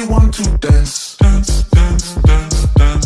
you want to dance?